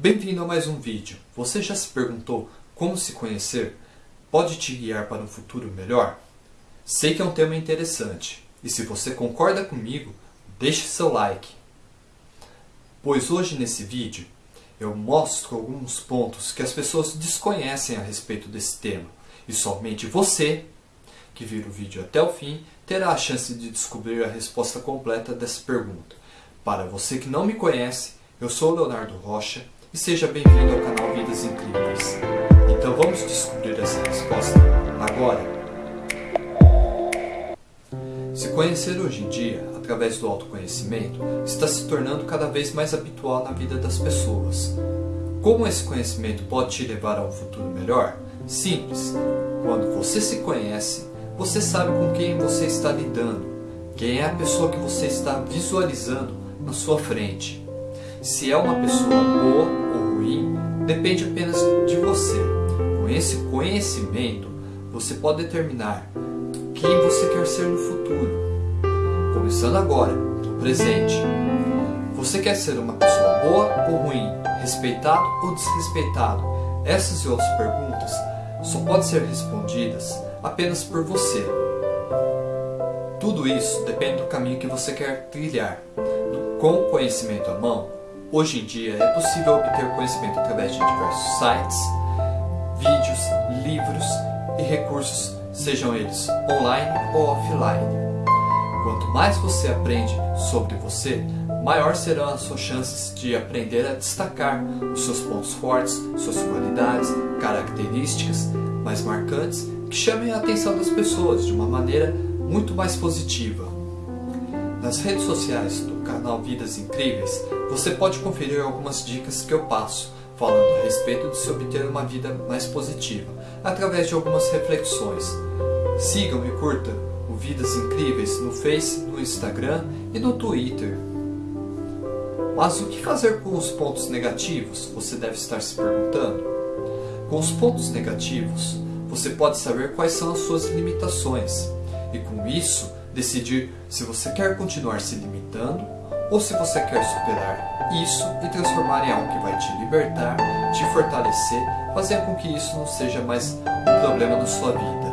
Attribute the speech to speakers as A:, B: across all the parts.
A: Bem-vindo a mais um vídeo. Você já se perguntou como se conhecer pode te guiar para um futuro melhor? Sei que é um tema interessante e se você concorda comigo, deixe seu like. Pois hoje nesse vídeo eu mostro alguns pontos que as pessoas desconhecem a respeito desse tema e somente você que vira o vídeo até o fim terá a chance de descobrir a resposta completa dessa pergunta. Para você que não me conhece, eu sou Leonardo Rocha e seja bem-vindo ao canal Vidas Incríveis. Então vamos descobrir essa resposta agora? Se conhecer hoje em dia, através do autoconhecimento, está se tornando cada vez mais habitual na vida das pessoas. Como esse conhecimento pode te levar a um futuro melhor? Simples. Quando você se conhece, você sabe com quem você está lidando, quem é a pessoa que você está visualizando na sua frente. Se é uma pessoa boa ou ruim, depende apenas de você. Com esse conhecimento, você pode determinar quem você quer ser no futuro. Começando agora, no presente. Você quer ser uma pessoa boa ou ruim, respeitado ou desrespeitado? Essas e outras perguntas só podem ser respondidas apenas por você. Tudo isso depende do caminho que você quer trilhar. Com o conhecimento à mão, hoje em dia é possível obter conhecimento através de diversos sites, vídeos, livros e recursos, sejam eles online ou offline. Quanto mais você aprende sobre você, maior serão as suas chances de aprender a destacar os seus pontos fortes, suas qualidades, características mais marcantes que chamem a atenção das pessoas de uma maneira muito mais positiva. Nas redes sociais do canal Vidas Incríveis, você pode conferir algumas dicas que eu passo falando a respeito de se obter uma vida mais positiva, através de algumas reflexões. Sigam e curtam o Vidas Incríveis no Face, no Instagram e no Twitter. Mas o que fazer com os pontos negativos? Você deve estar se perguntando. Com os pontos negativos, você pode saber quais são as suas limitações e com isso decidir se você quer continuar se limitando ou se você quer superar isso e transformar em algo que vai te libertar, te fortalecer, fazer com que isso não seja mais um problema na sua vida.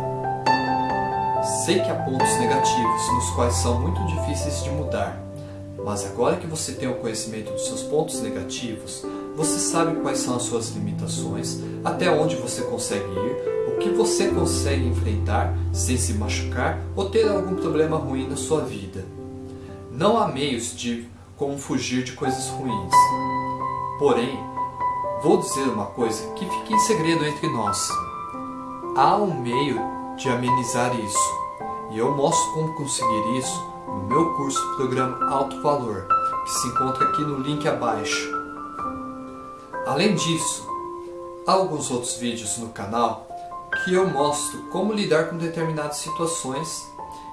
A: Sei que há pontos negativos nos quais são muito difíceis de mudar, mas agora que você tem o conhecimento dos seus pontos negativos, você sabe quais são as suas limitações, até onde você consegue ir o que você consegue enfrentar sem se machucar ou ter algum problema ruim na sua vida. Não há meios de como fugir de coisas ruins. Porém, vou dizer uma coisa que fica em segredo entre nós. Há um meio de amenizar isso, e eu mostro como conseguir isso no meu curso Programa Alto Valor, que se encontra aqui no link abaixo. Além disso, há alguns outros vídeos no canal que eu mostro como lidar com determinadas situações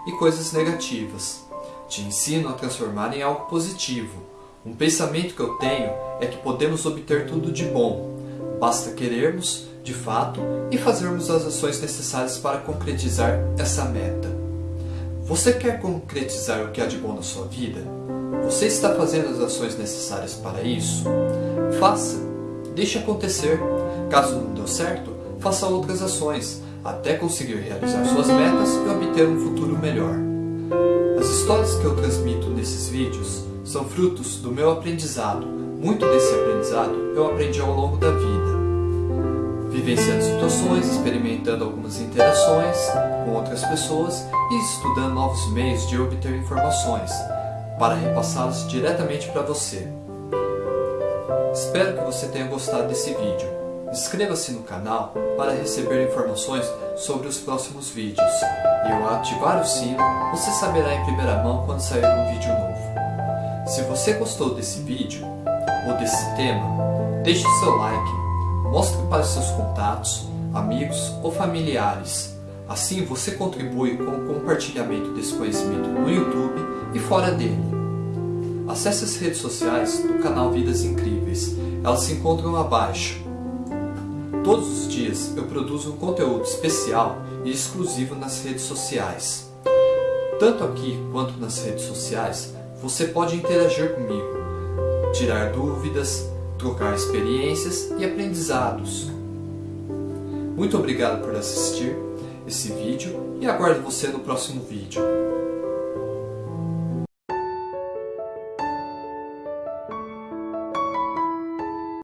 A: e coisas negativas. Te ensino a transformar em algo positivo. Um pensamento que eu tenho é que podemos obter tudo de bom. Basta querermos, de fato, e fazermos as ações necessárias para concretizar essa meta. Você quer concretizar o que há de bom na sua vida? Você está fazendo as ações necessárias para isso? Faça! Deixe acontecer. Caso não deu certo, faça outras ações, até conseguir realizar suas metas e obter um futuro melhor. As histórias que eu transmito nesses vídeos são frutos do meu aprendizado. Muito desse aprendizado eu aprendi ao longo da vida. Vivenciando situações, experimentando algumas interações com outras pessoas e estudando novos meios de obter informações, para repassá-las diretamente para você. Espero que você tenha gostado desse vídeo. Inscreva-se no canal para receber informações sobre os próximos vídeos e ao ativar o sino você saberá em primeira mão quando sair um vídeo novo. Se você gostou desse vídeo ou desse tema, deixe seu like, mostre para seus contatos, amigos ou familiares. Assim você contribui com o compartilhamento desse conhecimento no YouTube e fora dele. Acesse as redes sociais do canal Vidas Incríveis, elas se encontram abaixo Todos os dias eu produzo um conteúdo especial e exclusivo nas redes sociais. Tanto aqui quanto nas redes sociais, você pode interagir comigo, tirar dúvidas, trocar experiências e aprendizados. Muito obrigado por assistir esse vídeo e aguardo você no próximo vídeo.